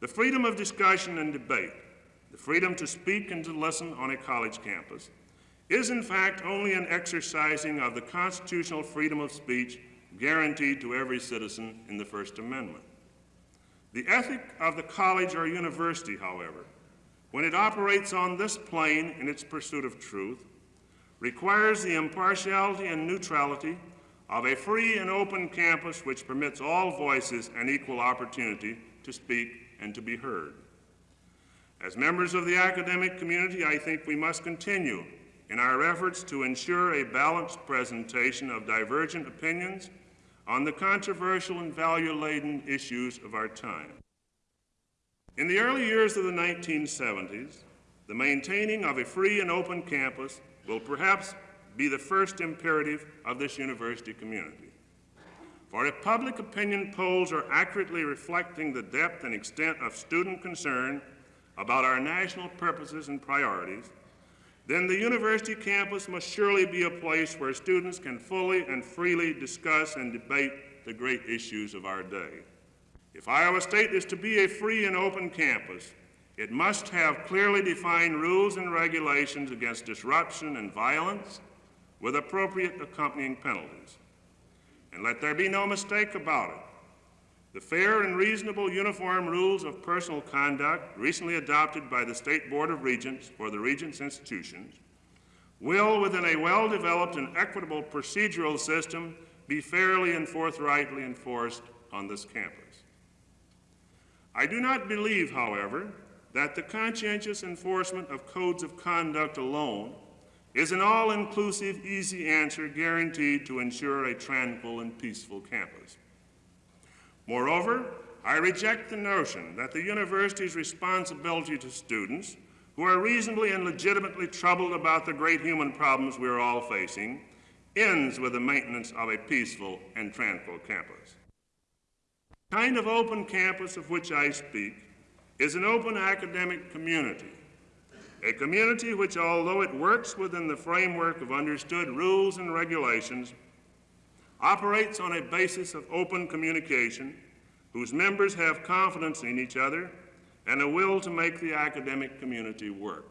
The freedom of discussion and debate, the freedom to speak and to listen on a college campus, is in fact only an exercising of the constitutional freedom of speech guaranteed to every citizen in the First Amendment. The ethic of the college or university, however, when it operates on this plane in its pursuit of truth, requires the impartiality and neutrality of a free and open campus which permits all voices an equal opportunity to speak and to be heard. As members of the academic community, I think we must continue in our efforts to ensure a balanced presentation of divergent opinions on the controversial and value-laden issues of our time. In the early years of the 1970s, the maintaining of a free and open campus will perhaps be the first imperative of this university community. For if public opinion polls are accurately reflecting the depth and extent of student concern about our national purposes and priorities, then the university campus must surely be a place where students can fully and freely discuss and debate the great issues of our day. If Iowa State is to be a free and open campus, it must have clearly defined rules and regulations against disruption and violence with appropriate accompanying penalties. And let there be no mistake about it. The fair and reasonable uniform rules of personal conduct recently adopted by the State Board of Regents for the Regents institutions will, within a well-developed and equitable procedural system, be fairly and forthrightly enforced on this campus. I do not believe, however, that the conscientious enforcement of codes of conduct alone is an all-inclusive, easy answer guaranteed to ensure a tranquil and peaceful campus. Moreover, I reject the notion that the university's responsibility to students who are reasonably and legitimately troubled about the great human problems we are all facing ends with the maintenance of a peaceful and tranquil campus. The kind of open campus of which I speak is an open academic community, a community which, although it works within the framework of understood rules and regulations, operates on a basis of open communication, whose members have confidence in each other and a will to make the academic community work.